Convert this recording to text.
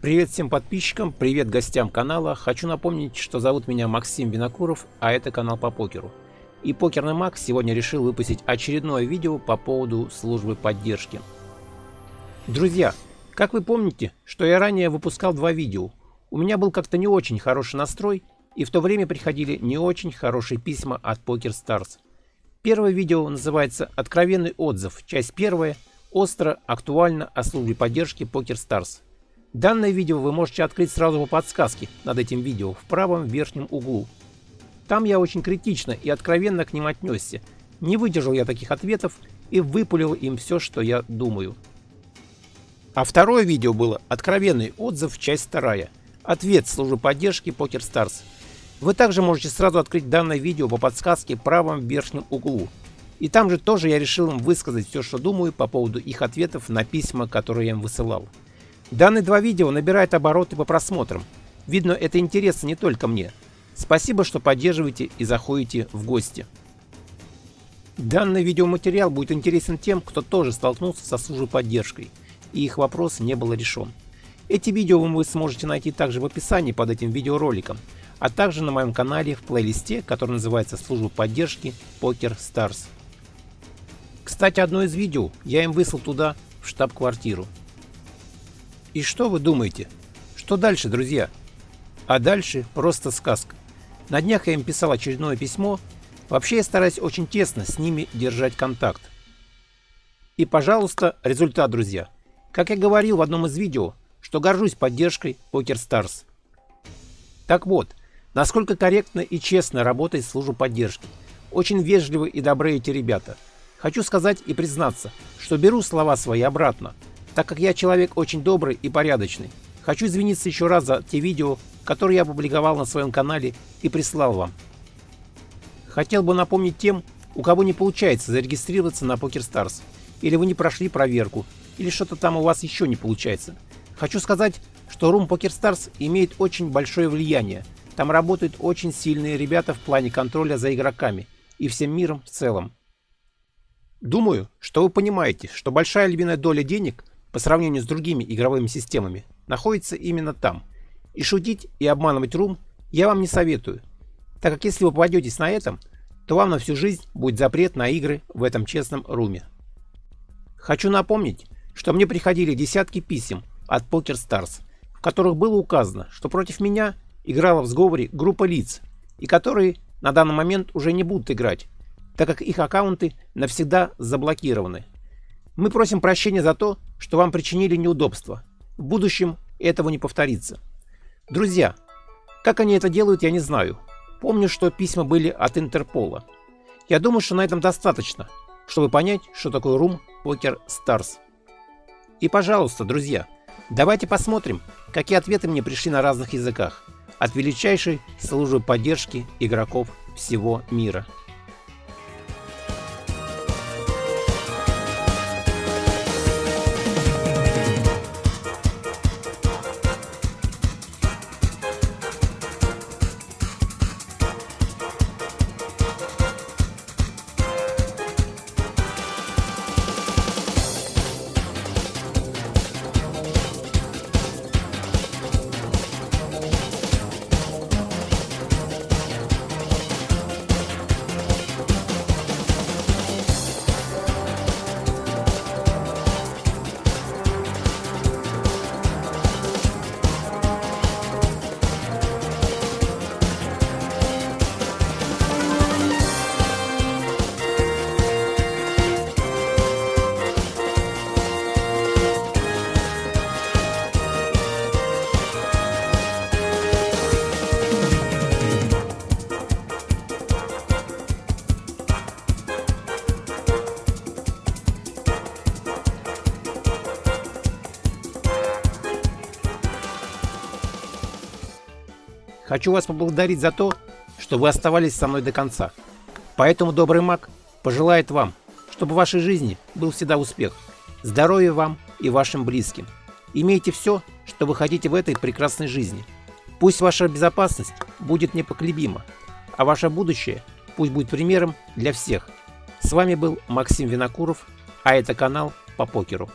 Привет всем подписчикам, привет гостям канала. Хочу напомнить, что зовут меня Максим Винокуров, а это канал по покеру. И Покерный Маг сегодня решил выпустить очередное видео по поводу службы поддержки. Друзья, как вы помните, что я ранее выпускал два видео. У меня был как-то не очень хороший настрой, и в то время приходили не очень хорошие письма от Poker Stars. Первое видео называется «Откровенный отзыв», часть первая, остро, актуально о службе поддержки Poker Stars. Данное видео вы можете открыть сразу по подсказке над этим видео в правом верхнем углу. Там я очень критично и откровенно к ним отнесся. Не выдержал я таких ответов и выпулил им все, что я думаю. А второе видео было «Откровенный отзыв. Часть вторая. Ответ службы поддержки Poker Stars». Вы также можете сразу открыть данное видео по подсказке в правом верхнем углу. И там же тоже я решил им высказать все, что думаю по поводу их ответов на письма, которые я им высылал. Данные два видео набирают обороты по просмотрам. Видно, это интересно не только мне. Спасибо, что поддерживаете и заходите в гости. Данный видеоматериал будет интересен тем, кто тоже столкнулся со службой поддержкой, и их вопрос не был решен. Эти видео вы сможете найти также в описании под этим видеороликом, а также на моем канале в плейлисте, который называется «Служба поддержки Poker Stars». Кстати, одно из видео я им выслал туда, в штаб-квартиру. И что вы думаете? Что дальше, друзья? А дальше просто сказка. На днях я им писал очередное письмо. Вообще я стараюсь очень тесно с ними держать контакт. И, пожалуйста, результат, друзья. Как я говорил в одном из видео, что горжусь поддержкой Poker Stars. Так вот, насколько корректно и честно работает служба поддержки. Очень вежливы и добрые эти ребята. Хочу сказать и признаться, что беру слова свои обратно – так как я человек очень добрый и порядочный. Хочу извиниться еще раз за те видео, которые я опубликовал на своем канале и прислал вам. Хотел бы напомнить тем, у кого не получается зарегистрироваться на PokerStars, или вы не прошли проверку, или что-то там у вас еще не получается. Хочу сказать, что Room PokerStars имеет очень большое влияние. Там работают очень сильные ребята в плане контроля за игроками и всем миром в целом. Думаю, что вы понимаете, что большая львиная доля денег по сравнению с другими игровыми системами, находится именно там. И шутить и обманывать рум я вам не советую, так как если вы попадетесь на этом, то вам на всю жизнь будет запрет на игры в этом честном руме. Хочу напомнить, что мне приходили десятки писем от Poker Stars, в которых было указано, что против меня играла в сговоре группа лиц, и которые на данный момент уже не будут играть, так как их аккаунты навсегда заблокированы. Мы просим прощения за то, что вам причинили неудобства. В будущем этого не повторится. Друзья, как они это делают, я не знаю. Помню, что письма были от Интерпола. Я думаю, что на этом достаточно, чтобы понять, что такое Room Poker Stars. И пожалуйста, друзья, давайте посмотрим, какие ответы мне пришли на разных языках от величайшей службы поддержки игроков всего мира. Хочу вас поблагодарить за то, что вы оставались со мной до конца. Поэтому добрый маг пожелает вам, чтобы в вашей жизни был всегда успех, здоровья вам и вашим близким. Имейте все, что вы хотите в этой прекрасной жизни. Пусть ваша безопасность будет непоколебима, а ваше будущее пусть будет примером для всех. С вами был Максим Винокуров, а это канал по покеру.